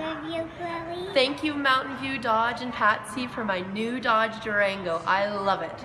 Love you, Chloe. Thank you Mountain View Dodge and Patsy for my new Dodge Durango. I love it.